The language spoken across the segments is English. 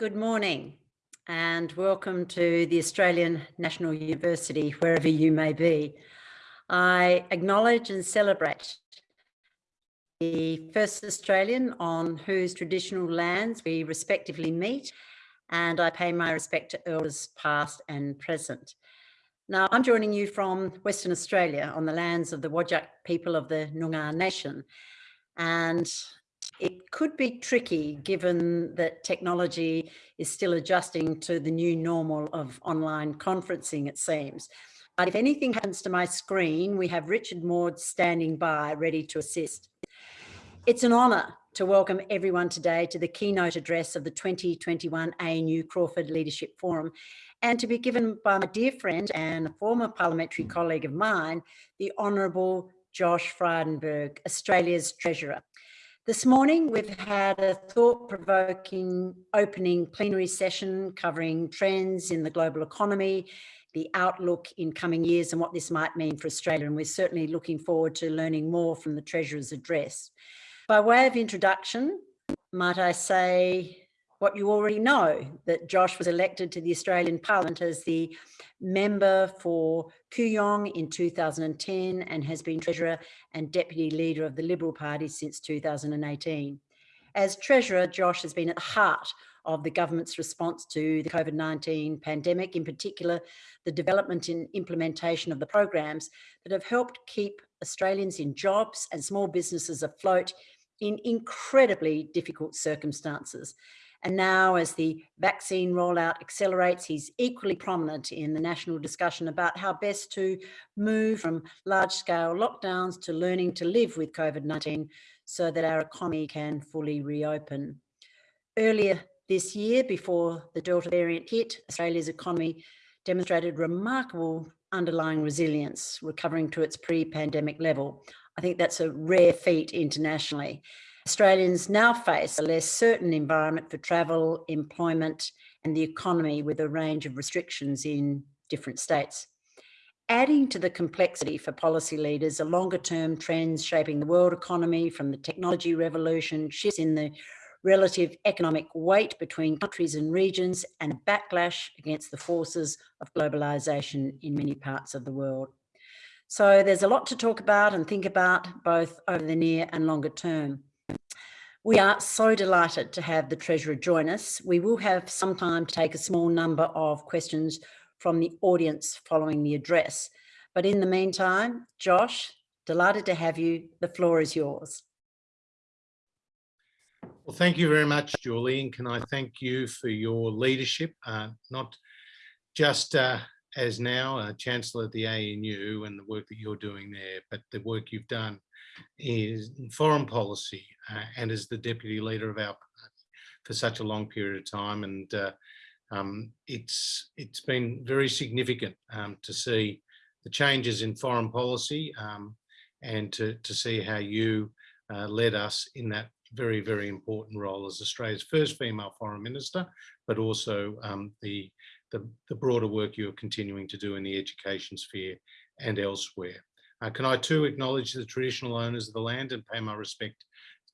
Good morning and welcome to the Australian National University, wherever you may be. I acknowledge and celebrate the first Australian on whose traditional lands we respectively meet and I pay my respect to elders past and present. Now, I'm joining you from Western Australia on the lands of the Whadjuk people of the Noongar Nation. And it could be tricky given that technology is still adjusting to the new normal of online conferencing, it seems. But if anything happens to my screen, we have Richard Maud standing by, ready to assist. It's an honour to welcome everyone today to the keynote address of the 2021 ANU Crawford Leadership Forum and to be given by my dear friend and former parliamentary colleague of mine, the Honourable Josh Frydenberg, Australia's Treasurer. This morning, we've had a thought-provoking opening plenary session covering trends in the global economy, the outlook in coming years and what this might mean for Australia. And we're certainly looking forward to learning more from the Treasurer's address. By way of introduction, might I say what you already know, that Josh was elected to the Australian Parliament as the member for Kooyong in 2010 and has been Treasurer and Deputy Leader of the Liberal Party since 2018. As Treasurer, Josh has been at the heart of the government's response to the COVID-19 pandemic, in particular, the development and implementation of the programs that have helped keep Australians in jobs and small businesses afloat in incredibly difficult circumstances. And now as the vaccine rollout accelerates, he's equally prominent in the national discussion about how best to move from large scale lockdowns to learning to live with COVID-19 so that our economy can fully reopen. Earlier this year, before the Delta variant hit, Australia's economy demonstrated remarkable underlying resilience, recovering to its pre-pandemic level. I think that's a rare feat internationally. Australians now face a less certain environment for travel, employment and the economy with a range of restrictions in different states. Adding to the complexity for policy leaders are longer term trends shaping the world economy from the technology revolution, shifts in the relative economic weight between countries and regions and a backlash against the forces of globalization in many parts of the world. So there's a lot to talk about and think about both over the near and longer term. We are so delighted to have the Treasurer join us. We will have some time to take a small number of questions from the audience following the address. But in the meantime, Josh, delighted to have you. The floor is yours. Well, thank you very much, Julie, and can I thank you for your leadership, uh, not just uh, as now uh, Chancellor of the ANU and the work that you're doing there, but the work you've done is foreign policy uh, and as the deputy leader of our party for such a long period of time. And uh, um, it's it's been very significant um, to see the changes in foreign policy um, and to, to see how you uh, led us in that very, very important role as Australia's first female foreign minister, but also um, the, the, the broader work you're continuing to do in the education sphere and elsewhere. Uh, can I too acknowledge the traditional owners of the land and pay my respect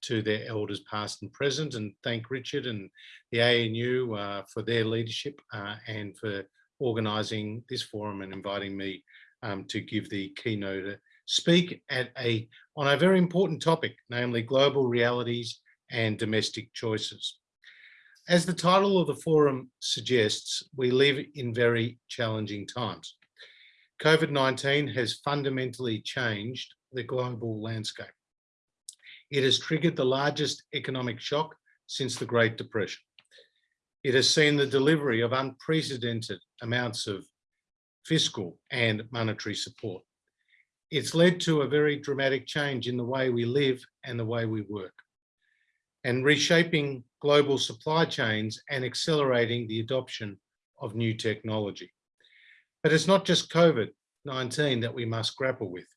to their elders past and present and thank Richard and the ANU uh, for their leadership uh, and for organising this forum and inviting me um, to give the keynote speak at a on a very important topic, namely global realities and domestic choices. As the title of the forum suggests, we live in very challenging times. COVID-19 has fundamentally changed the global landscape. It has triggered the largest economic shock since the Great Depression. It has seen the delivery of unprecedented amounts of fiscal and monetary support. It's led to a very dramatic change in the way we live and the way we work and reshaping global supply chains and accelerating the adoption of new technology. But it's not just COVID-19 that we must grapple with.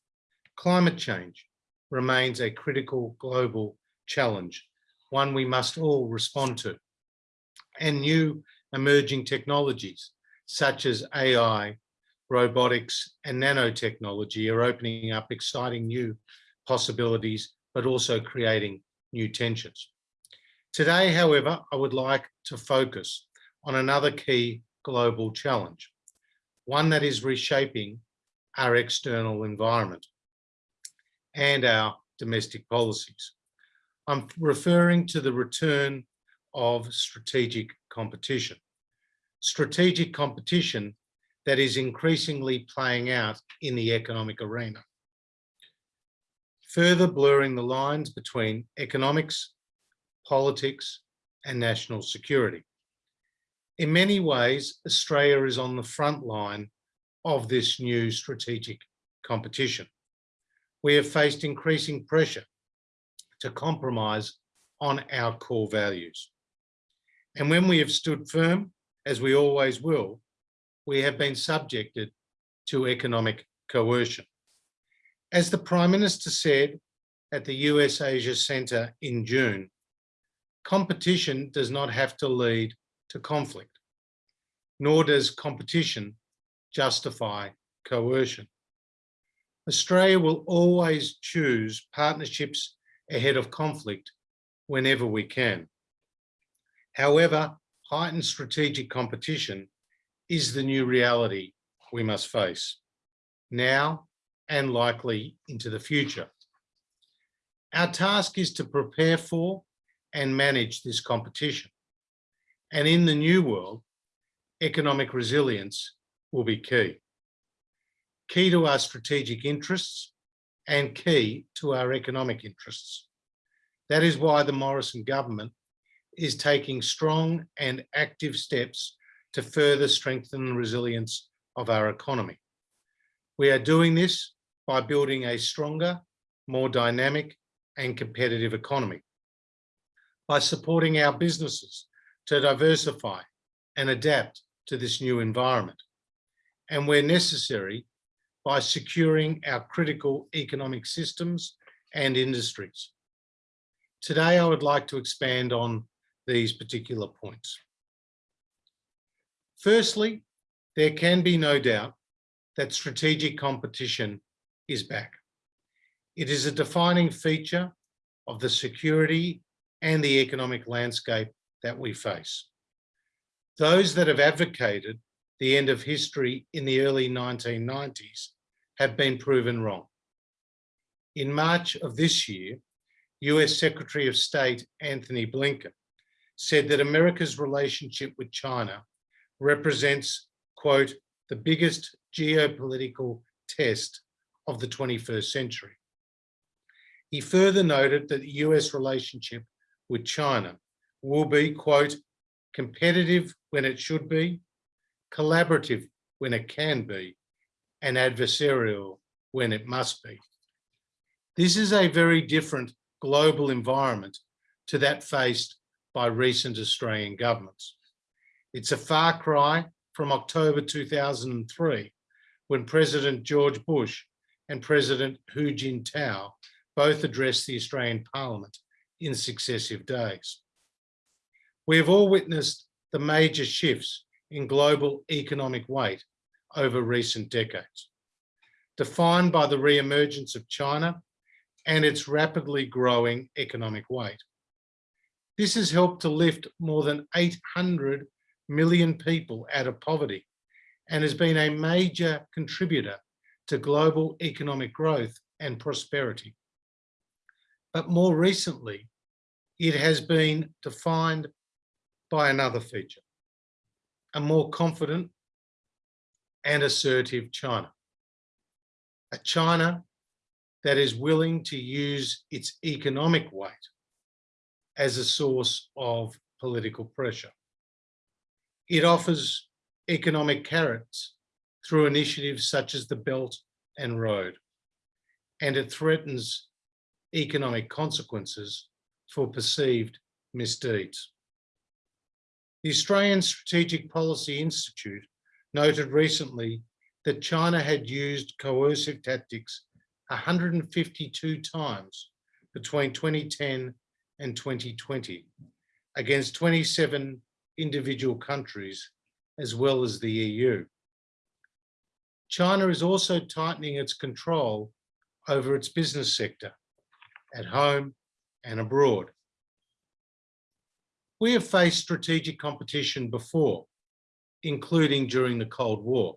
Climate change remains a critical global challenge, one we must all respond to. And new emerging technologies such as AI, robotics and nanotechnology are opening up exciting new possibilities, but also creating new tensions. Today, however, I would like to focus on another key global challenge, one that is reshaping our external environment and our domestic policies. I'm referring to the return of strategic competition. Strategic competition that is increasingly playing out in the economic arena. Further blurring the lines between economics, politics and national security. In many ways, Australia is on the front line of this new strategic competition. We have faced increasing pressure to compromise on our core values. And when we have stood firm, as we always will, we have been subjected to economic coercion. As the Prime Minister said at the US Asia Centre in June, competition does not have to lead to conflict, nor does competition justify coercion. Australia will always choose partnerships ahead of conflict whenever we can. However, heightened strategic competition is the new reality we must face now and likely into the future. Our task is to prepare for and manage this competition. And in the new world, economic resilience will be key. Key to our strategic interests and key to our economic interests. That is why the Morrison government is taking strong and active steps to further strengthen the resilience of our economy. We are doing this by building a stronger, more dynamic and competitive economy by supporting our businesses to diversify and adapt to this new environment. And where necessary, by securing our critical economic systems and industries. Today, I would like to expand on these particular points. Firstly, there can be no doubt that strategic competition is back. It is a defining feature of the security and the economic landscape that we face. Those that have advocated the end of history in the early 1990s have been proven wrong. In March of this year, US Secretary of State Antony Blinken said that America's relationship with China represents, quote, the biggest geopolitical test of the 21st century. He further noted that the US relationship with China will be, quote, competitive when it should be, collaborative when it can be, and adversarial when it must be. This is a very different global environment to that faced by recent Australian governments. It's a far cry from October 2003, when President George Bush and President Hu Jintao both addressed the Australian Parliament in successive days. We have all witnessed the major shifts in global economic weight over recent decades, defined by the re-emergence of China and its rapidly growing economic weight. This has helped to lift more than 800 million people out of poverty and has been a major contributor to global economic growth and prosperity. But more recently, it has been defined by another feature, a more confident and assertive China. A China that is willing to use its economic weight as a source of political pressure. It offers economic carrots through initiatives such as the Belt and Road, and it threatens economic consequences for perceived misdeeds. The Australian Strategic Policy Institute noted recently that China had used coercive tactics 152 times between 2010 and 2020 against 27 individual countries as well as the EU. China is also tightening its control over its business sector at home and abroad. We have faced strategic competition before, including during the Cold War.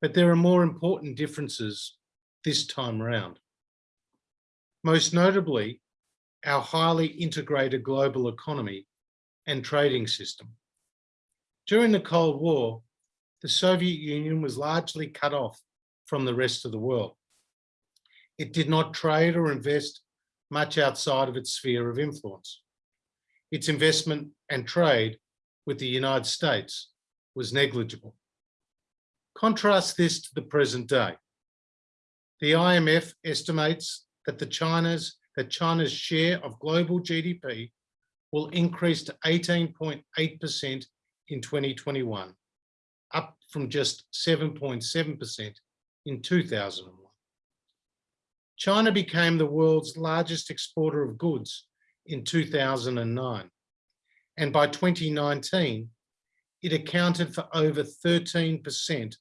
But there are more important differences this time around. Most notably, our highly integrated global economy and trading system. During the Cold War, the Soviet Union was largely cut off from the rest of the world. It did not trade or invest much outside of its sphere of influence. Its investment and trade with the United States was negligible. Contrast this to the present day. The IMF estimates that the China's that China's share of global GDP will increase to 18.8% in 2021, up from just 7.7% in 2001. China became the world's largest exporter of goods in 2009. And by 2019, it accounted for over 13%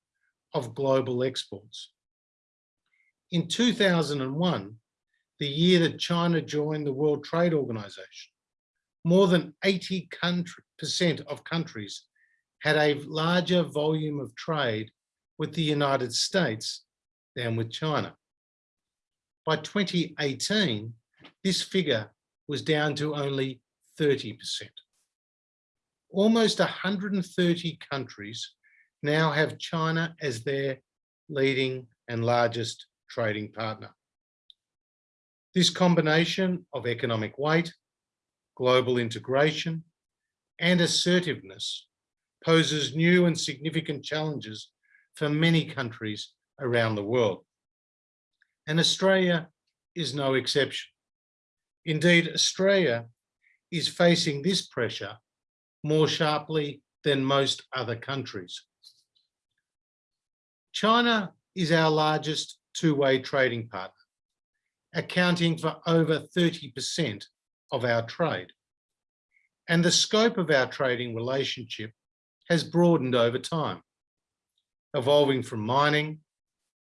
of global exports. In 2001, the year that China joined the World Trade Organization, more than 80% of countries had a larger volume of trade with the United States than with China. By 2018, this figure was down to only 30%. Almost 130 countries now have China as their leading and largest trading partner. This combination of economic weight, global integration, and assertiveness poses new and significant challenges for many countries around the world. And Australia is no exception. Indeed, Australia is facing this pressure more sharply than most other countries. China is our largest two-way trading partner, accounting for over 30% of our trade. And the scope of our trading relationship has broadened over time, evolving from mining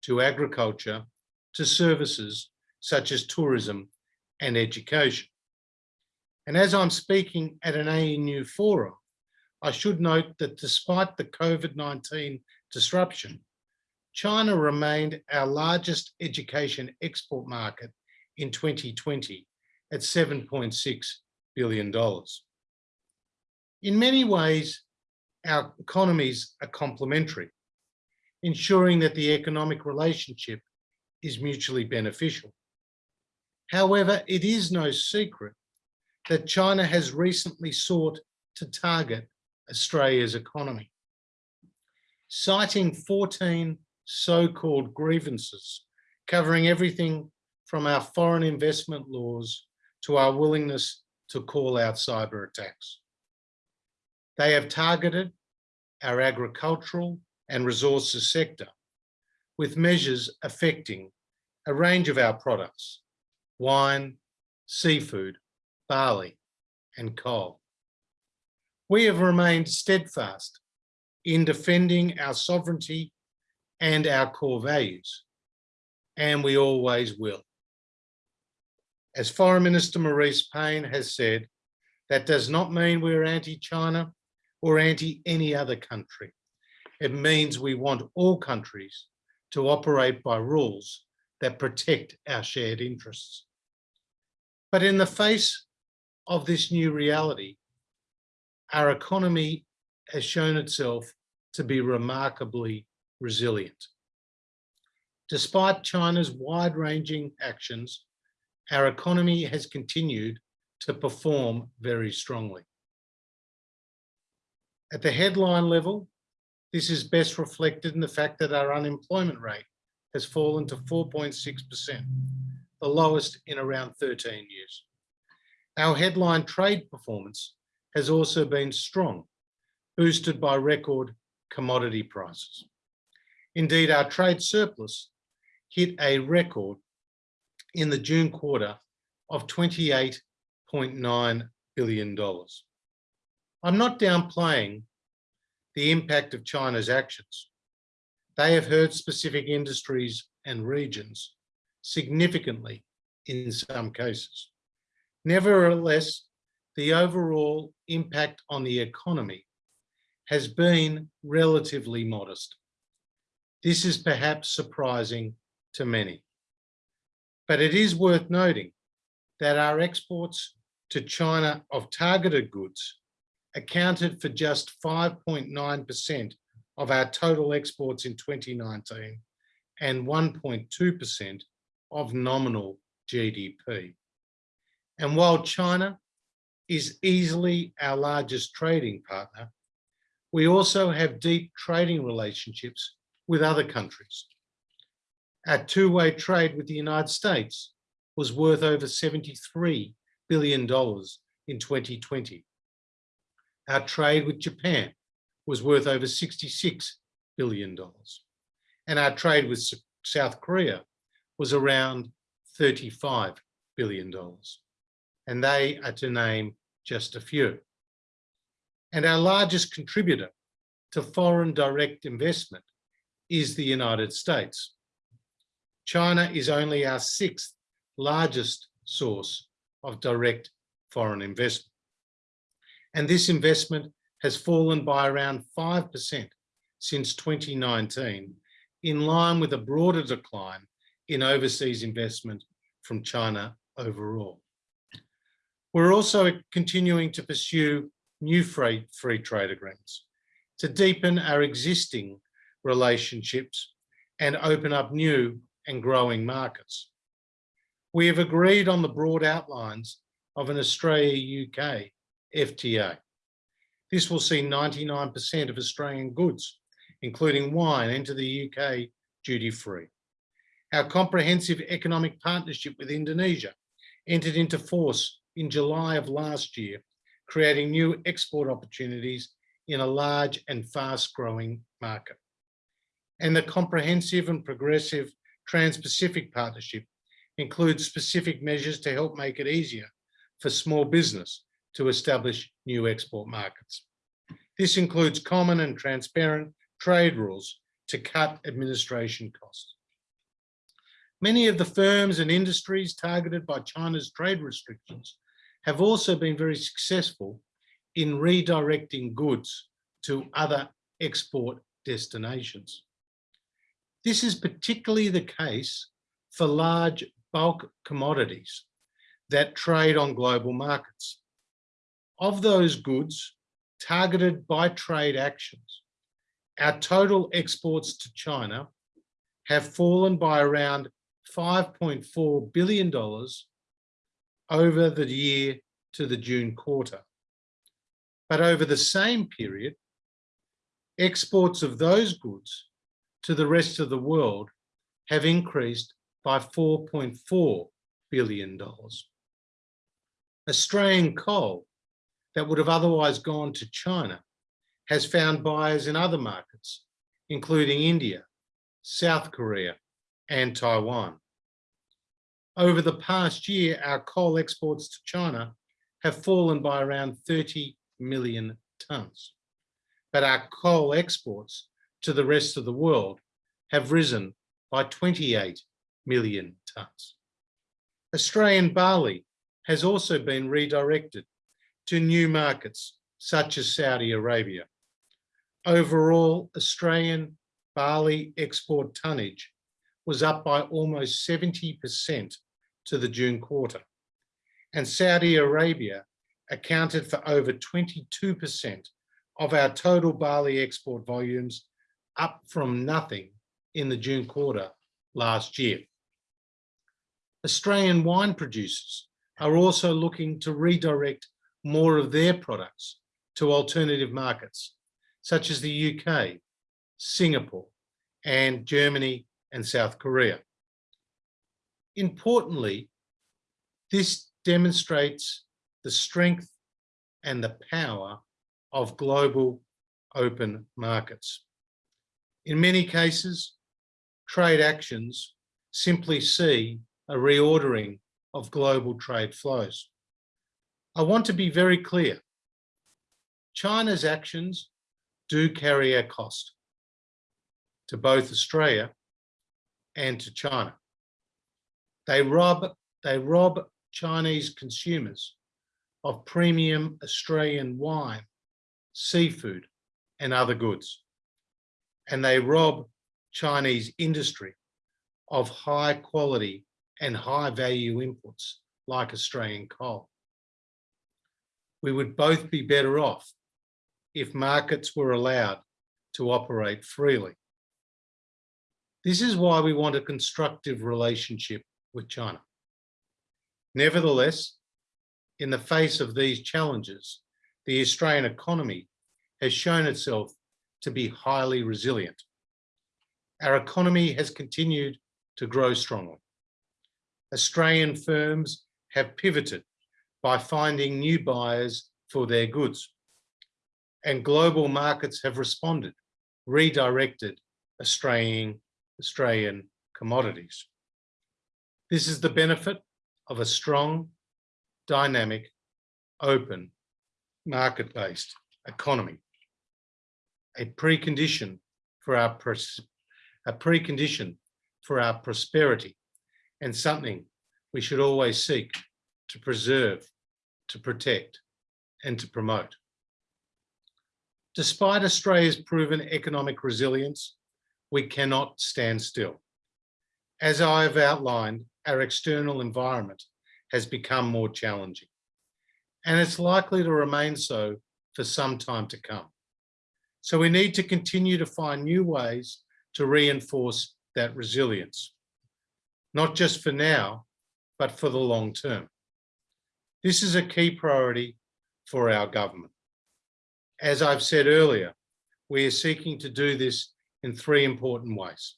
to agriculture to services such as tourism and education. And as I'm speaking at an ANU forum, I should note that despite the COVID-19 disruption, China remained our largest education export market in 2020 at $7.6 billion. In many ways, our economies are complementary, ensuring that the economic relationship is mutually beneficial. However, it is no secret that China has recently sought to target Australia's economy. Citing 14 so-called grievances, covering everything from our foreign investment laws to our willingness to call out cyber attacks. They have targeted our agricultural and resources sector with measures affecting a range of our products, wine, seafood, barley, and coal. We have remained steadfast in defending our sovereignty and our core values, and we always will. As Foreign Minister Marise Payne has said, that does not mean we're anti-China or anti any other country. It means we want all countries to operate by rules that protect our shared interests. But in the face of this new reality, our economy has shown itself to be remarkably resilient. Despite China's wide-ranging actions, our economy has continued to perform very strongly. At the headline level, this is best reflected in the fact that our unemployment rate has fallen to 4.6%, the lowest in around 13 years. Our headline trade performance has also been strong, boosted by record commodity prices. Indeed, our trade surplus hit a record in the June quarter of $28.9 billion. I'm not downplaying the impact of China's actions. They have hurt specific industries and regions significantly in some cases. Nevertheless, the overall impact on the economy has been relatively modest. This is perhaps surprising to many. But it is worth noting that our exports to China of targeted goods accounted for just 5.9% of our total exports in 2019 and 1.2% of nominal GDP. And while China is easily our largest trading partner, we also have deep trading relationships with other countries. Our two-way trade with the United States was worth over $73 billion in 2020. Our trade with Japan was worth over $66 billion. And our trade with South Korea was around $35 billion. And they are to name just a few. And our largest contributor to foreign direct investment is the United States. China is only our sixth largest source of direct foreign investment. And this investment has fallen by around 5% since 2019, in line with a broader decline in overseas investment from China overall. We're also continuing to pursue new free, free trade agreements to deepen our existing relationships and open up new and growing markets. We have agreed on the broad outlines of an Australia-UK FTA. This will see 99% of Australian goods, including wine, enter the UK duty-free. Our comprehensive economic partnership with Indonesia entered into force in July of last year, creating new export opportunities in a large and fast-growing market. And the comprehensive and progressive Trans-Pacific Partnership includes specific measures to help make it easier for small business to establish new export markets. This includes common and transparent trade rules to cut administration costs. Many of the firms and industries targeted by China's trade restrictions have also been very successful in redirecting goods to other export destinations. This is particularly the case for large bulk commodities that trade on global markets. Of those goods targeted by trade actions, our total exports to China have fallen by around $5.4 billion over the year to the June quarter. But over the same period, exports of those goods to the rest of the world have increased by $4.4 billion. Australian coal that would have otherwise gone to China has found buyers in other markets, including India, South Korea, and Taiwan. Over the past year, our coal exports to China have fallen by around 30 million tonnes. But our coal exports to the rest of the world have risen by 28 million tonnes. Australian barley has also been redirected to new markets such as Saudi Arabia. Overall, Australian barley export tonnage was up by almost 70% to the June quarter. And Saudi Arabia accounted for over 22% of our total barley export volumes, up from nothing in the June quarter last year. Australian wine producers are also looking to redirect more of their products to alternative markets, such as the UK, Singapore, and Germany and South Korea. Importantly, this demonstrates the strength and the power of global open markets. In many cases, trade actions simply see a reordering of global trade flows. I want to be very clear. China's actions do carry a cost to both Australia and to China. They rob, they rob Chinese consumers of premium Australian wine, seafood, and other goods. And they rob Chinese industry of high quality and high value inputs like Australian coal. We would both be better off if markets were allowed to operate freely. This is why we want a constructive relationship with China. Nevertheless, in the face of these challenges, the Australian economy has shown itself to be highly resilient. Our economy has continued to grow strongly. Australian firms have pivoted by finding new buyers for their goods. And global markets have responded, redirected Australian, Australian commodities. This is the benefit of a strong, dynamic, open, market-based economy. A precondition for our a precondition for our prosperity and something we should always seek to preserve, to protect and to promote. Despite Australia's proven economic resilience, we cannot stand still. As I have outlined, our external environment has become more challenging, and it's likely to remain so for some time to come. So we need to continue to find new ways to reinforce that resilience, not just for now, but for the long term. This is a key priority for our government. As I've said earlier, we are seeking to do this in three important ways.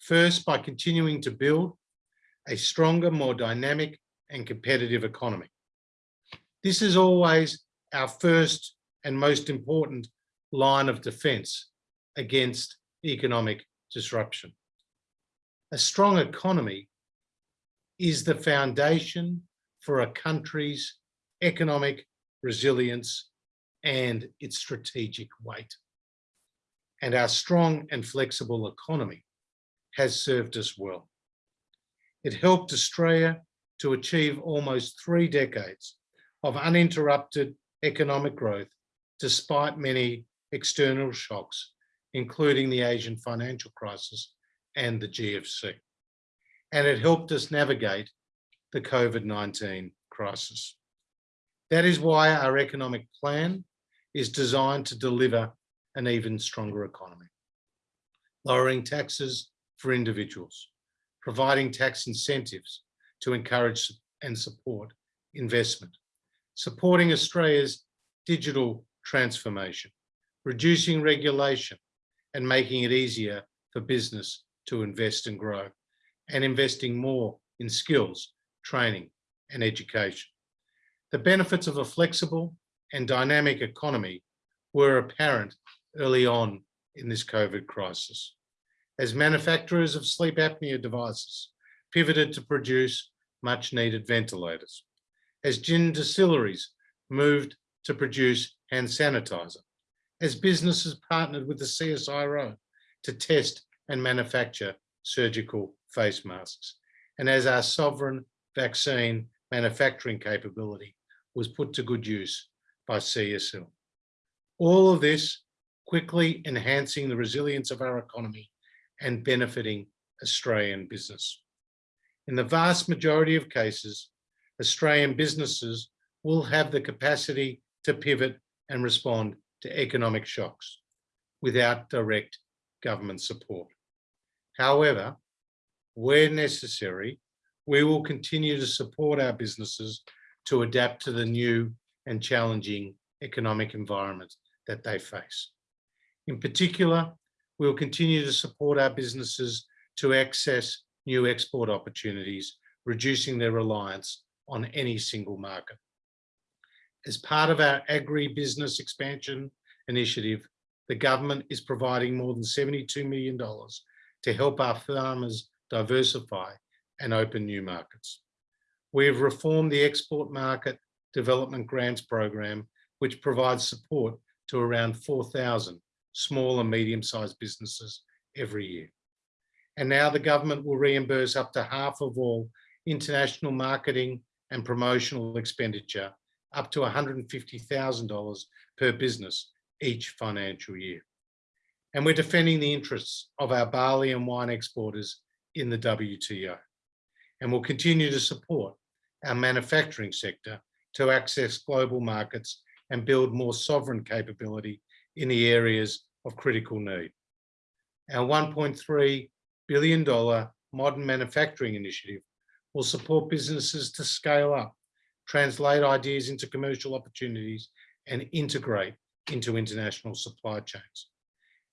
First, by continuing to build a stronger, more dynamic and competitive economy. This is always our first and most important line of defense against economic disruption. A strong economy is the foundation for a country's economic resilience and its strategic weight. And our strong and flexible economy has served us well. It helped Australia to achieve almost three decades of uninterrupted economic growth despite many external shocks, including the Asian financial crisis and the GFC. And it helped us navigate the COVID-19 crisis. That is why our economic plan is designed to deliver an even stronger economy. Lowering taxes for individuals, providing tax incentives to encourage and support investment, supporting Australia's digital transformation, reducing regulation and making it easier for business to invest and grow, and investing more in skills, training and education. The benefits of a flexible and dynamic economy were apparent early on in this COVID crisis. As manufacturers of sleep apnea devices pivoted to produce much needed ventilators, as gin distilleries moved to produce hand sanitizer, as businesses partnered with the CSIRO to test and manufacture surgical face masks, and as our sovereign vaccine manufacturing capability was put to good use by CSL. All of this quickly enhancing the resilience of our economy and benefiting Australian business. In the vast majority of cases, Australian businesses will have the capacity to pivot and respond to economic shocks without direct government support. However, where necessary, we will continue to support our businesses to adapt to the new and challenging economic environment that they face. In particular, we'll continue to support our businesses to access new export opportunities, reducing their reliance on any single market. As part of our agri-business expansion initiative, the government is providing more than $72 million to help our farmers diversify and open new markets. We have reformed the Export Market Development Grants Program, which provides support to around 4,000 small and medium-sized businesses every year. And now the government will reimburse up to half of all international marketing and promotional expenditure up to $150,000 per business each financial year. And we're defending the interests of our barley and wine exporters in the WTO. And we'll continue to support our manufacturing sector to access global markets and build more sovereign capability in the areas of critical need. Our $1.3 billion modern manufacturing initiative will support businesses to scale up, translate ideas into commercial opportunities and integrate into international supply chains.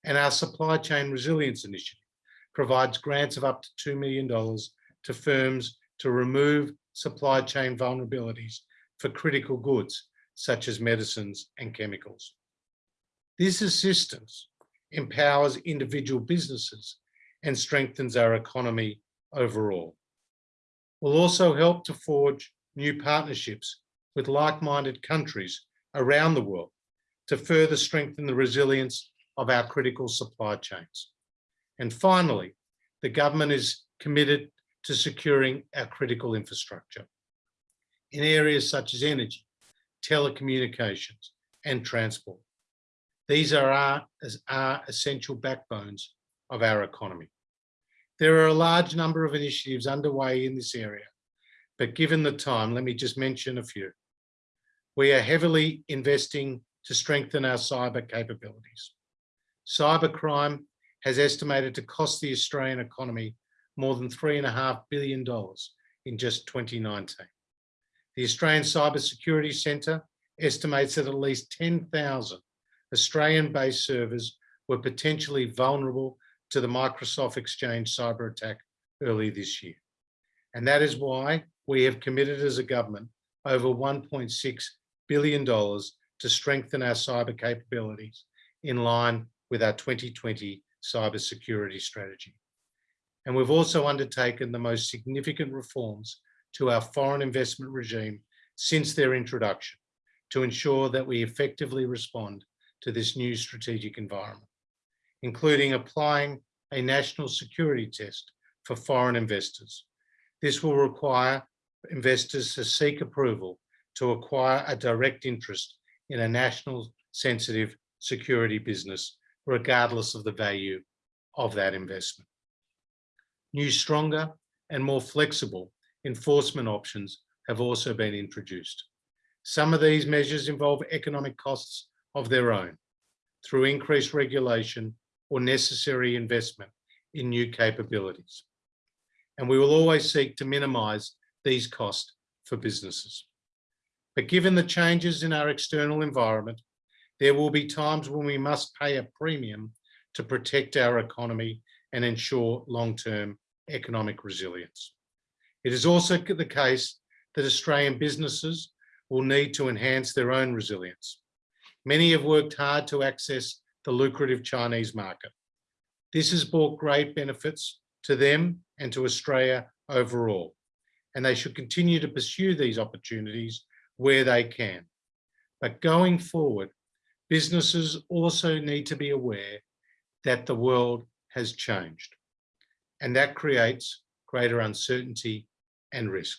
And our supply chain resilience initiative provides grants of up to $2 million to firms to remove supply chain vulnerabilities for critical goods, such as medicines and chemicals. This assistance empowers individual businesses and strengthens our economy overall. We'll also help to forge new partnerships with like-minded countries around the world to further strengthen the resilience of our critical supply chains. And finally, the government is committed to securing our critical infrastructure in areas such as energy, telecommunications, and transport. These are our, our essential backbones of our economy. There are a large number of initiatives underway in this area, but given the time, let me just mention a few. We are heavily investing to strengthen our cyber capabilities. Cybercrime has estimated to cost the Australian economy more than $3.5 billion in just 2019. The Australian Cybersecurity Centre estimates that at least 10,000 Australian-based servers were potentially vulnerable to the Microsoft Exchange cyber attack early this year. And that is why we have committed as a government over $1.6 billion to strengthen our cyber capabilities in line with our 2020 cybersecurity strategy. And we've also undertaken the most significant reforms to our foreign investment regime since their introduction to ensure that we effectively respond to this new strategic environment, including applying a national security test for foreign investors. This will require investors to seek approval to acquire a direct interest in a national sensitive security business, regardless of the value of that investment. New, stronger and more flexible enforcement options have also been introduced. Some of these measures involve economic costs of their own through increased regulation or necessary investment in new capabilities. And we will always seek to minimize these costs for businesses. But given the changes in our external environment, there will be times when we must pay a premium to protect our economy and ensure long-term economic resilience. It is also the case that Australian businesses will need to enhance their own resilience. Many have worked hard to access the lucrative Chinese market. This has brought great benefits to them and to Australia overall, and they should continue to pursue these opportunities where they can. But going forward, businesses also need to be aware that the world has changed, and that creates greater uncertainty and risk.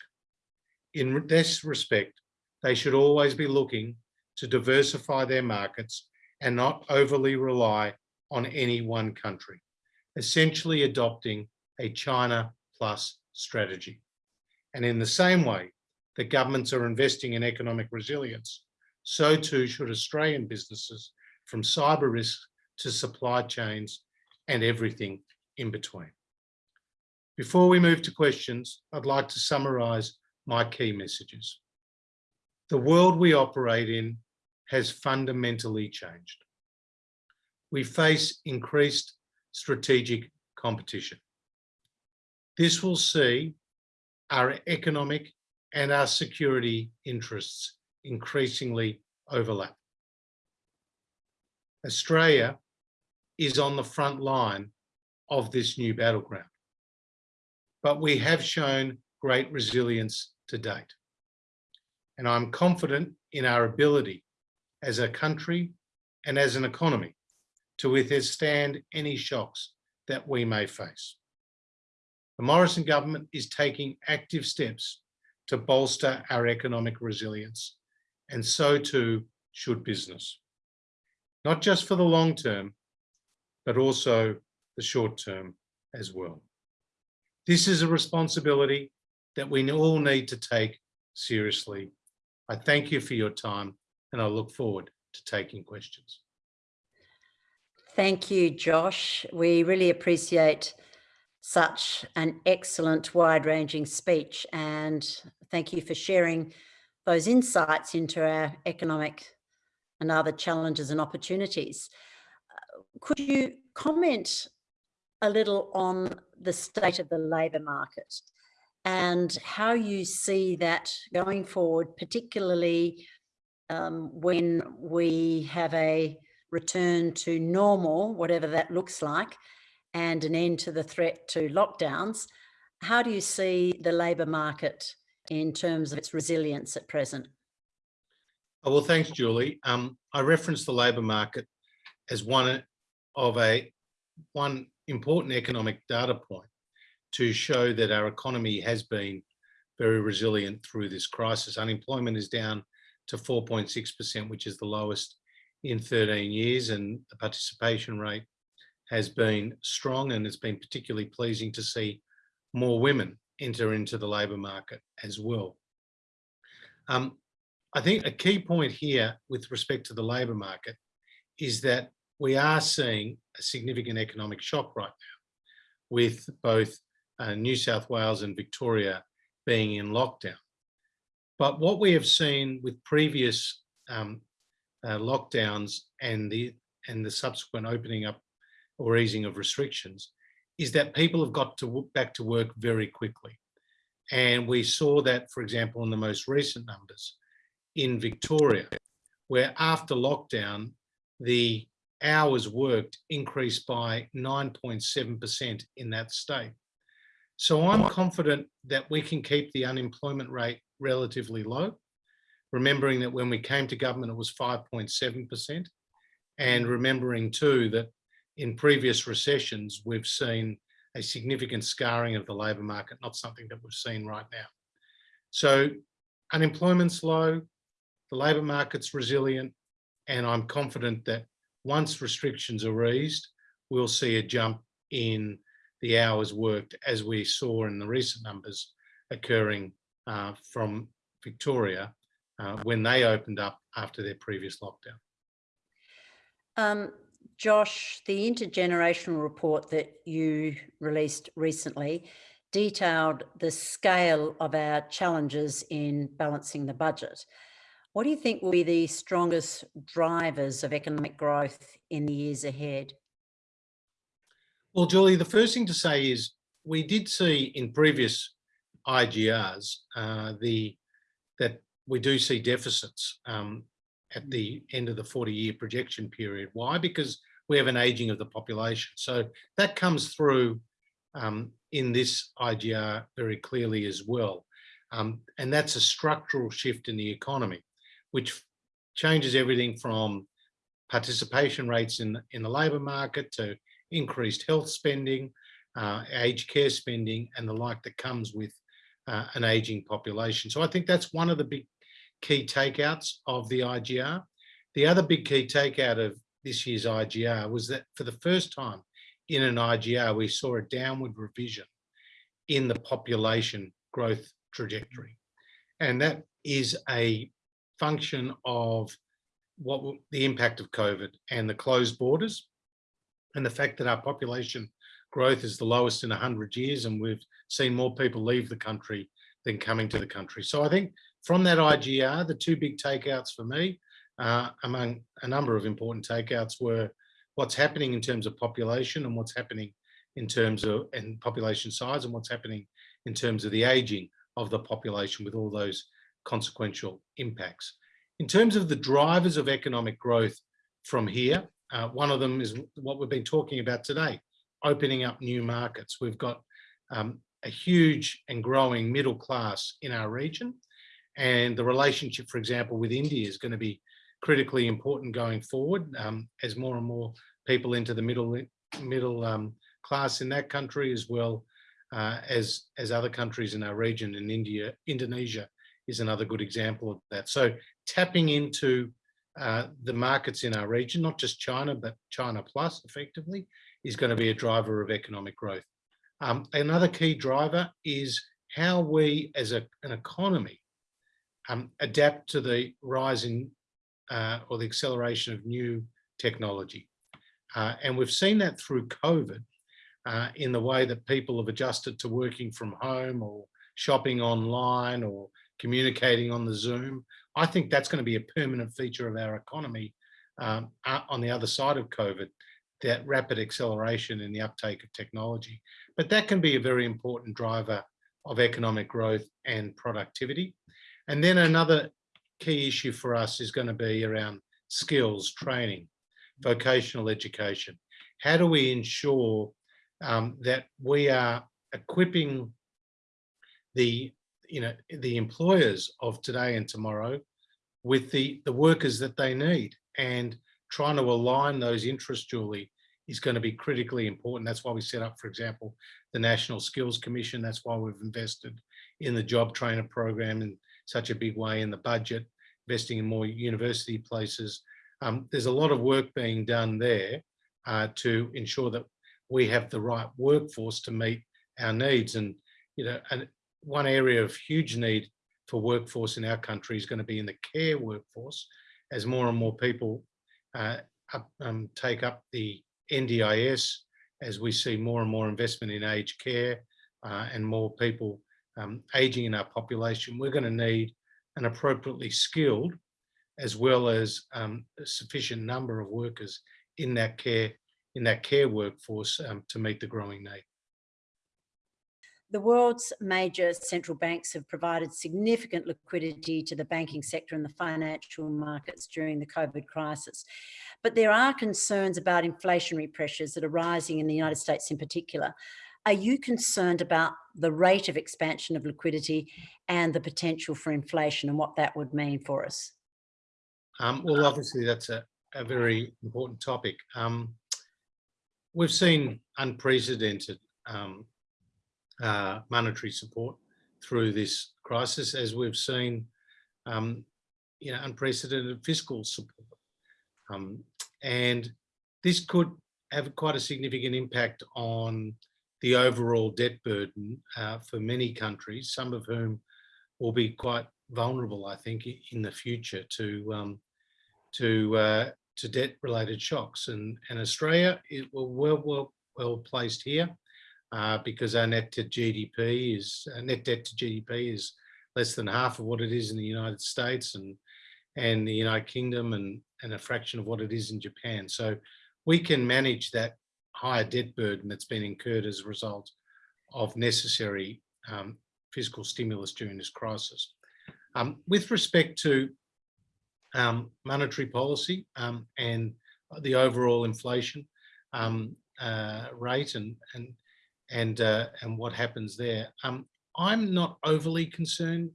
In this respect, they should always be looking to diversify their markets and not overly rely on any one country, essentially adopting a China plus strategy. And in the same way that governments are investing in economic resilience, so too should Australian businesses from cyber risk to supply chains and everything in between. Before we move to questions, I'd like to summarize my key messages. The world we operate in has fundamentally changed. We face increased strategic competition. This will see our economic and our security interests increasingly overlap. Australia is on the front line of this new battleground, but we have shown great resilience to date. And I'm confident in our ability as a country and as an economy to withstand any shocks that we may face. The Morrison government is taking active steps to bolster our economic resilience and so too should business. Not just for the long term, but also the short term as well. This is a responsibility that we all need to take seriously. I thank you for your time and I look forward to taking questions. Thank you, Josh. We really appreciate such an excellent wide-ranging speech and thank you for sharing those insights into our economic and other challenges and opportunities. Could you comment a little on the state of the labour market and how you see that going forward, particularly um, when we have a return to normal, whatever that looks like, and an end to the threat to lockdowns. How do you see the labour market in terms of its resilience at present? Oh, well, thanks, Julie. Um, I referenced the labour market as one of a one important economic data point to show that our economy has been very resilient through this crisis. Unemployment is down to 4.6%, which is the lowest in 13 years, and the participation rate has been strong and it's been particularly pleasing to see more women enter into the labour market as well. Um, I think a key point here with respect to the labour market is that we are seeing a significant economic shock right now with both uh, New South Wales and Victoria being in lockdown. But what we have seen with previous um, uh, lockdowns and the and the subsequent opening up or easing of restrictions is that people have got to back to work very quickly. And we saw that, for example, in the most recent numbers in Victoria, where after lockdown, the hours worked increased by 9.7% in that state. So I'm confident that we can keep the unemployment rate relatively low, remembering that when we came to government, it was 5.7%, and remembering too that in previous recessions, we've seen a significant scarring of the labour market, not something that we've seen right now. So unemployment's low, the labour market's resilient, and I'm confident that once restrictions are eased, we'll see a jump in the hours worked as we saw in the recent numbers occurring uh, from Victoria uh, when they opened up after their previous lockdown. Um, Josh, the intergenerational report that you released recently detailed the scale of our challenges in balancing the budget. What do you think will be the strongest drivers of economic growth in the years ahead? Well, Julie, the first thing to say is we did see in previous IGRs uh, the that we do see deficits um, at the end of the 40 year projection period. Why? Because we have an aging of the population. So that comes through um, in this IGR very clearly as well. Um, and that's a structural shift in the economy which changes everything from participation rates in, in the labour market to increased health spending, uh, aged care spending and the like that comes with uh, an ageing population. So I think that's one of the big key takeouts of the IGR. The other big key takeout of this year's IGR was that for the first time in an IGR, we saw a downward revision in the population growth trajectory. And that is a function of what the impact of COVID and the closed borders and the fact that our population growth is the lowest in 100 years and we've seen more people leave the country than coming to the country. So I think from that IGR, the two big takeouts for me, uh, among a number of important takeouts were what's happening in terms of population and what's happening in terms of and population size and what's happening in terms of the aging of the population with all those consequential impacts. In terms of the drivers of economic growth from here, uh, one of them is what we've been talking about today, opening up new markets. We've got um, a huge and growing middle class in our region. And the relationship, for example, with India is going to be critically important going forward um, as more and more people enter the middle middle um, class in that country as well uh, as as other countries in our region in India, Indonesia is another good example of that. So tapping into uh, the markets in our region, not just China, but China plus effectively, is going to be a driver of economic growth. Um, another key driver is how we as a, an economy um, adapt to the rising uh, or the acceleration of new technology. Uh, and we've seen that through COVID uh, in the way that people have adjusted to working from home or shopping online or communicating on the Zoom. I think that's going to be a permanent feature of our economy um, on the other side of COVID, that rapid acceleration in the uptake of technology. But that can be a very important driver of economic growth and productivity. And then another key issue for us is going to be around skills, training, vocational education. How do we ensure um, that we are equipping the you know the employers of today and tomorrow with the the workers that they need. And trying to align those interests Julie is going to be critically important. That's why we set up for example the National Skills Commission. That's why we've invested in the job trainer program in such a big way in the budget investing in more university places. Um, there's a lot of work being done there uh, to ensure that we have the right workforce to meet our needs. And, you know, and one area of huge need for workforce in our country is going to be in the care workforce as more and more people uh, up, um, take up the NDIS, as we see more and more investment in aged care uh, and more people um, aging in our population, we're going to need an appropriately skilled as well as um, a sufficient number of workers in that care in that care workforce um, to meet the growing need. The world's major central banks have provided significant liquidity to the banking sector and the financial markets during the COVID crisis. But there are concerns about inflationary pressures that are rising in the United States in particular. Are you concerned about the rate of expansion of liquidity and the potential for inflation and what that would mean for us? Um, well, obviously that's a, a very important topic. Um, we've seen unprecedented um, uh, monetary support through this crisis, as we've seen, um, you know, unprecedented fiscal support. Um, and this could have quite a significant impact on the overall debt burden uh, for many countries, some of whom will be quite vulnerable, I think, in the future to um, to uh, to debt related shocks. And, and Australia is well, well, well placed here uh, because our net to GDP is net debt to GDP is less than half of what it is in the United States and and the United Kingdom and, and a fraction of what it is in Japan. So we can manage that higher debt burden that's been incurred as a result of necessary um, fiscal stimulus during this crisis. Um, with respect to um, monetary policy um, and the overall inflation um, uh, rate and and and uh, and what happens there. Um, I'm not overly concerned,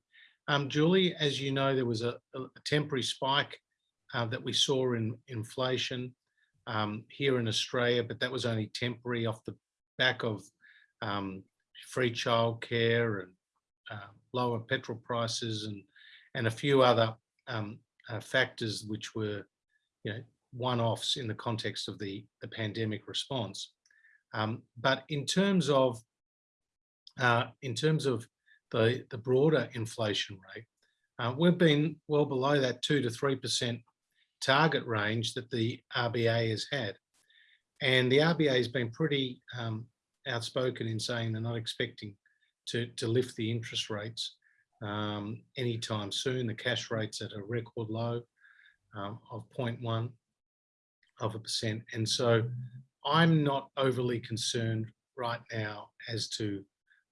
um, Julie. As you know, there was a, a temporary spike uh, that we saw in inflation um, here in Australia, but that was only temporary off the back of free childcare and uh, lower petrol prices and and a few other um, uh, factors which were, you know, one-offs in the context of the, the pandemic response. Um, but in terms of uh, in terms of the, the broader inflation rate, uh, we've been well below that two to three percent target range that the RBA has had. And the RBA has been pretty um, outspoken in saying they're not expecting to, to lift the interest rates um, anytime soon. The cash rate's at a record low um, of 0.1 of a percent. And so I'm not overly concerned right now as to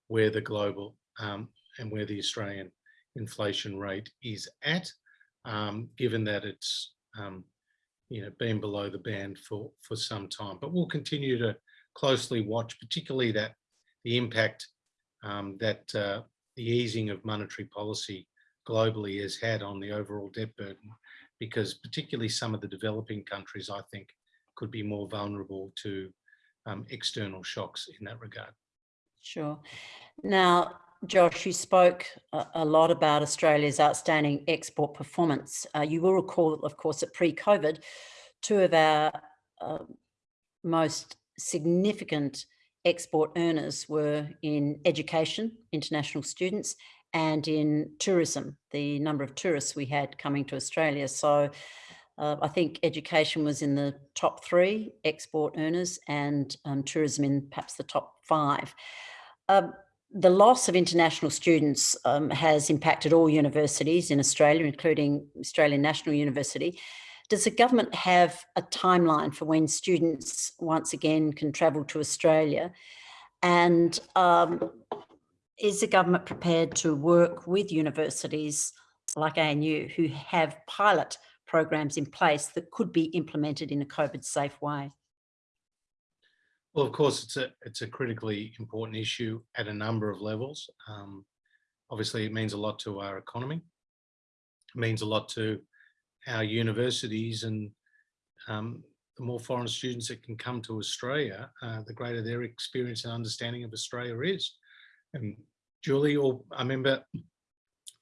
where the global um, and where the Australian inflation rate is at, um, given that it's um, you know been below the band for for some time. But we'll continue to closely watch, particularly that the impact um, that uh, the easing of monetary policy globally has had on the overall debt burden, because particularly some of the developing countries, I think, could be more vulnerable to um, external shocks in that regard. Sure. Now, Josh, you spoke a, lot about Australia's outstanding export performance. Uh, you will recall, of course, that pre-COVID, two of our uh, most significant export earners were in education, international students, and in tourism, the number of tourists we had coming to Australia. So uh, I think education was in the top three export earners and um, tourism in perhaps the top five. Um, the loss of international students um, has impacted all universities in Australia, including Australian National University. Does the government have a timeline for when students once again can travel to Australia? And um, is the government prepared to work with universities like ANU who have pilot programs in place that could be implemented in a COVID safe way? Well, of course, it's a it's a critically important issue at a number of levels. Um, obviously, it means a lot to our economy. It means a lot to our universities, and um, the more foreign students that can come to Australia, uh, the greater their experience and understanding of Australia is. And Julie, or I remember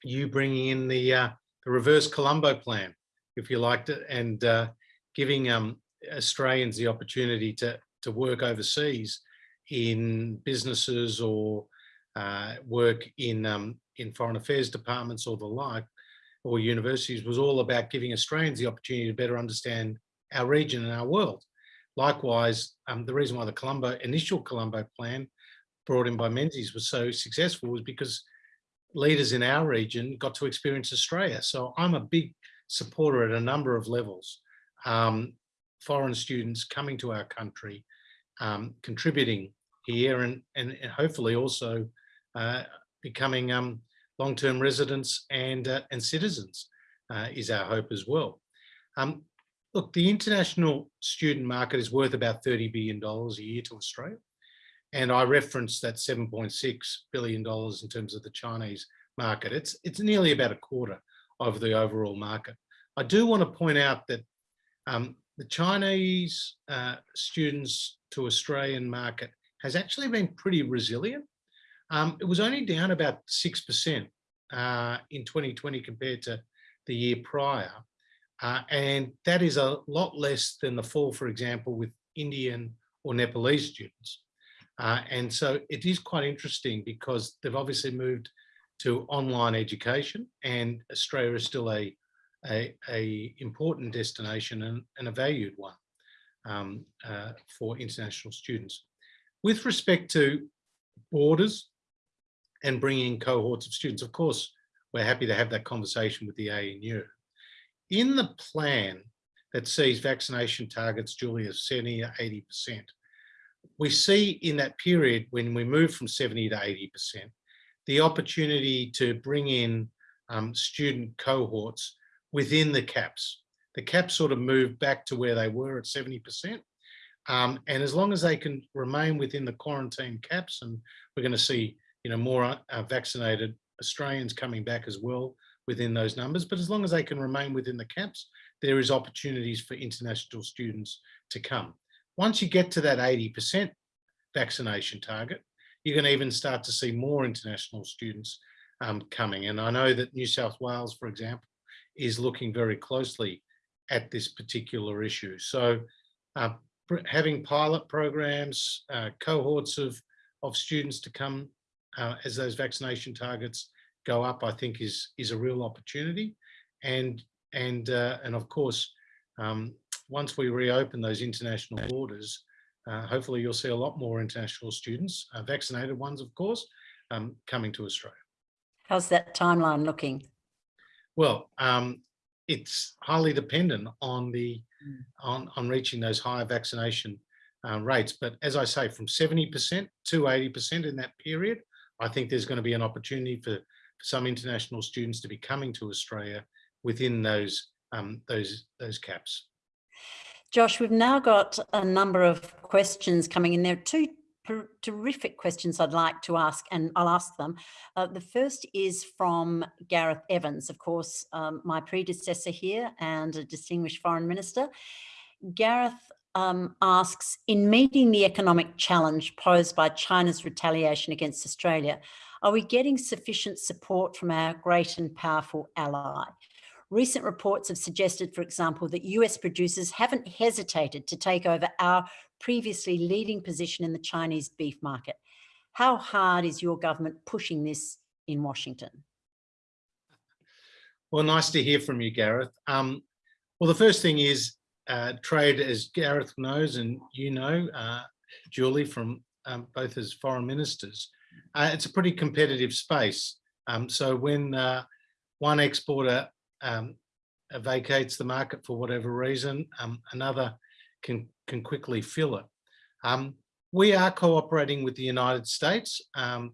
you bringing in the uh, the reverse Colombo plan, if you liked it, and uh, giving um, Australians the opportunity to to work overseas in businesses or uh, work in um, in foreign affairs departments or the like, or universities was all about giving Australians the opportunity to better understand our region and our world. Likewise, um, the reason why the Colombo initial Colombo plan brought in by Menzies was so successful was because leaders in our region got to experience Australia. So I'm a big supporter at a number of levels. Um, foreign students coming to our country, um, contributing here and, and, hopefully also uh, becoming um, long-term residents and, uh, and citizens uh, is our hope as well. Um, look, the international student market is worth about $30 billion a year to Australia. And I referenced that $7.6 billion in terms of the Chinese market. It's, it's nearly about a quarter of the overall market. I do want to point out that um, the Chinese uh, students to Australian market has actually been pretty resilient. Um, it was only down about 6% uh, in 2020 compared to the year prior. Uh, and that is a lot less than the fall, for example, with Indian or Nepalese students. Uh, and so it is quite interesting because they've obviously moved to online education and Australia is still a a, a important destination and, and, a valued one um, uh, for international students. With respect to borders and bringing cohorts of students, of course, we're happy to have that conversation with the ANU. In the plan that sees vaccination targets, Julia, 70 to 80%, we see in that period when we move from 70 to 80%, the opportunity to bring in um, student cohorts within the caps. The caps sort of move back to where they were at 70%. Um, and as long as they can remain within the quarantine caps, and we're going to see, you know, more uh, vaccinated Australians coming back as well within those numbers. But as long as they can remain within the caps, there is opportunities for international students to come. Once you get to that 80% vaccination target, you're going to even start to see more international students um, coming. And I know that New South Wales, for example, is looking very closely at this particular issue. So uh, having pilot programs, uh, cohorts of, of students to come uh, as those vaccination targets go up, I think is, is a real opportunity. And, and, uh, and of course, um, once we reopen those international borders, uh, hopefully you'll see a lot more international students, uh, vaccinated ones, of course, um, coming to Australia. How's that timeline looking? Well, um, it's highly dependent on the mm. on, on reaching those higher vaccination uh, rates. But as I say, from 70% to 80% in that period, I think there's going to be an opportunity for, for some international students to be coming to Australia within those um, those those caps. Josh, we've now got a number of questions coming in. There are two terrific questions I'd like to ask, and I'll ask them. Uh, the first is from Gareth Evans, of course, um, my predecessor here and a distinguished foreign minister. Gareth um, asks, in meeting the economic challenge posed by China's retaliation against Australia, Are we getting sufficient support from our great and powerful ally? Recent reports have suggested, for example, that US producers haven't hesitated to take over our previously leading position in the Chinese beef market. How hard is your government pushing this in Washington? Well, nice to hear from you, Gareth. Um, well, the first thing is uh, trade, as Gareth knows and you know, uh, Julie, from um, both as foreign ministers, uh, it's a pretty competitive space. Um, so when uh, one exporter um, vacates the market for whatever reason, um, another can, can quickly fill it. Um, we are cooperating with the United States, um,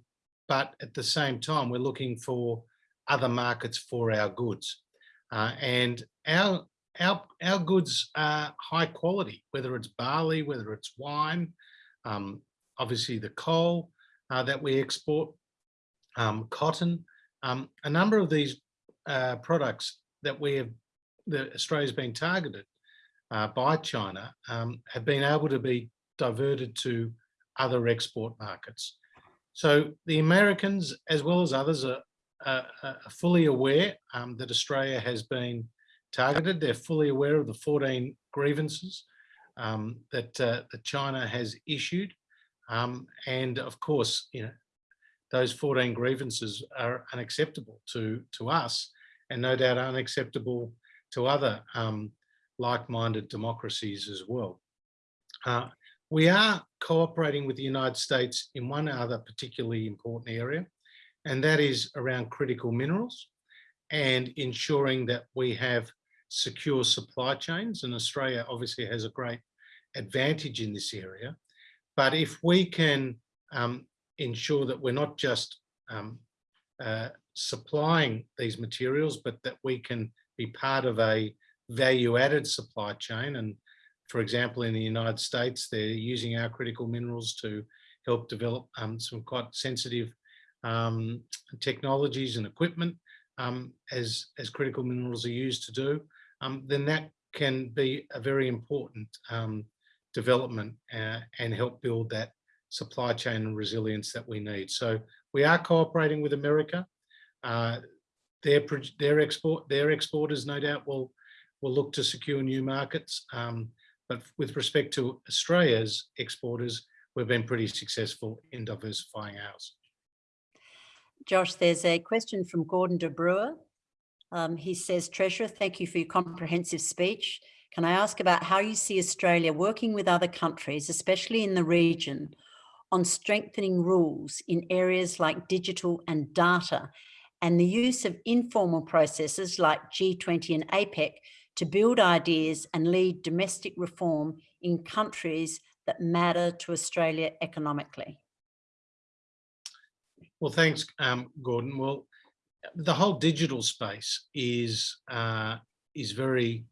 but at the same time, we're looking for other markets for our goods. Uh, and our, our, our goods are high quality, whether it's barley, whether it's wine, um, obviously the coal uh, that we export, um, cotton, um, a number of these uh, products that we have, that Australia's been targeted uh, by China um, have been able to be diverted to other export markets. So the Americans, as well as others, are, are, are fully aware um, that Australia has been targeted. They're fully aware of the 14 grievances um, that, uh, that China has issued. Um, and of course, you know, those 14 grievances are unacceptable to, to us and no doubt unacceptable to other um, like-minded democracies as well. Uh, we are cooperating with the United States in one other particularly important area, and that is around critical minerals and ensuring that we have secure supply chains. And Australia obviously has a great advantage in this area. But if we can um, ensure that we're not just um, uh, supplying these materials, but that we can be part of a value added supply chain. And for example, in the United States, they're using our critical minerals to help develop um, some quite sensitive um, technologies and equipment um, as, as critical minerals are used to do, um, then that can be a very important um, development uh, and help build that supply chain resilience that we need. So we are cooperating with America. Uh, their, their export their exporters no doubt will will look to secure new markets. Um, but with respect to Australia's exporters, we've been pretty successful in diversifying ours. Josh, there's a question from Gordon de Brouwer. Um, he says, Treasurer, thank you for your comprehensive speech. Can I ask about how you see Australia working with other countries, especially in the region, on strengthening rules in areas like digital and data and the use of informal processes like G20 and APEC to build ideas and lead domestic reform in countries that matter to Australia economically? Well, thanks, um, Gordon. Well, the whole digital space is uh, is very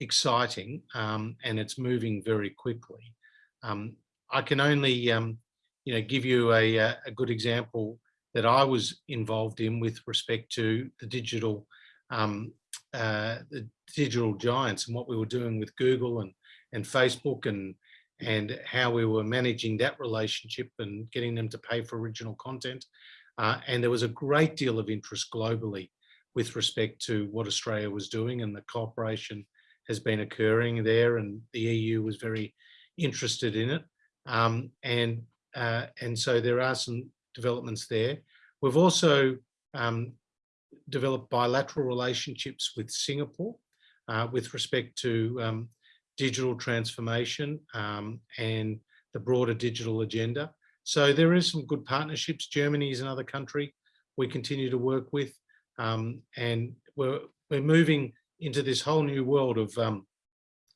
exciting um, and it's moving very quickly. Um, I can only, um, you know, give you a, a good example that I was involved in with respect to the digital um, uh, the digital giants and what we were doing with Google and, and Facebook and, and how we were managing that relationship and getting them to pay for original content. Uh, and there was a great deal of interest globally with respect to what Australia was doing and the cooperation has been occurring there and the EU was very interested in it. Um, and, uh, and so there are some developments there. We've also um, developed bilateral relationships with Singapore uh, with respect to um, digital transformation um, and the broader digital agenda. So there is some good partnerships. Germany is another country we continue to work with um, and we're, we're moving into this whole new world of, um,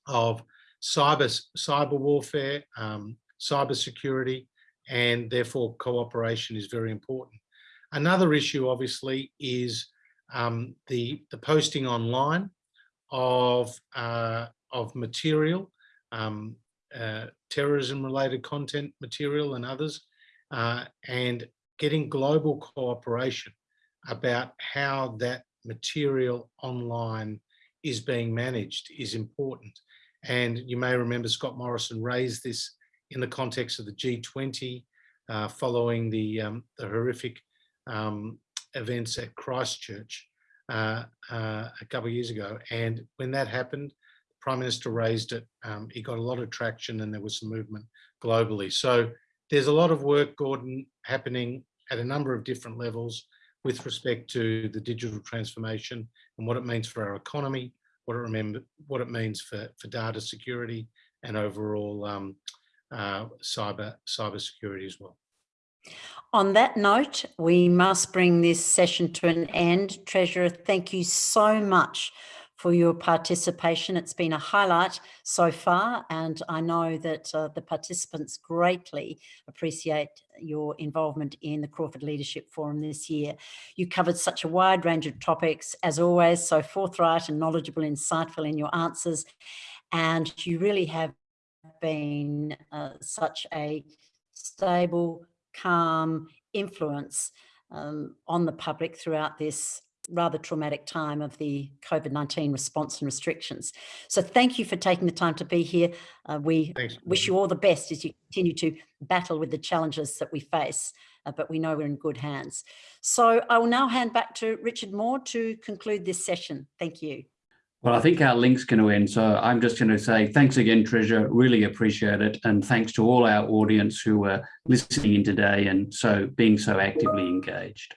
of cyber, cyber warfare, um, cyber security, and therefore cooperation is very important. Another issue, obviously, is um, the, the posting online of, uh, of material, um, uh, terrorism related content material and others, uh, and getting global cooperation about how that material online is being managed is important. And you may remember Scott Morrison raised this in the context of the G20 uh, following the, um, the horrific um, events at Christchurch uh, uh, a couple of years ago. And when that happened, the Prime Minister raised it. Um, he got a lot of traction and there was some movement globally. So there's a lot of work, Gordon, happening at a number of different levels with respect to the digital transformation and what it means for our economy, what it remember, what it means for, for data security and overall um, uh, cyber cyber security as well. On that note, we must bring this session to an end. Treasurer, thank you so much for your participation. It's been a highlight so far, and I know that uh, the participants greatly appreciate your involvement in the Crawford Leadership Forum this year. You covered such a wide range of topics, as always, so forthright and knowledgeable, insightful in your answers, and you really have been uh, such a stable, calm influence um, on the public throughout this rather traumatic time of the COVID-19 response and restrictions. So thank you for taking the time to be here. Uh, we Thanks. wish you all the best as you continue to battle with the challenges that we face, uh, but we know we're in good hands. So I will now hand back to Richard Moore to conclude this session. Thank you. Well, I think our link's going to end. So I'm just going to say thanks again, Treasure. Really appreciate it. And thanks to all our audience who are listening in today and so being so actively engaged.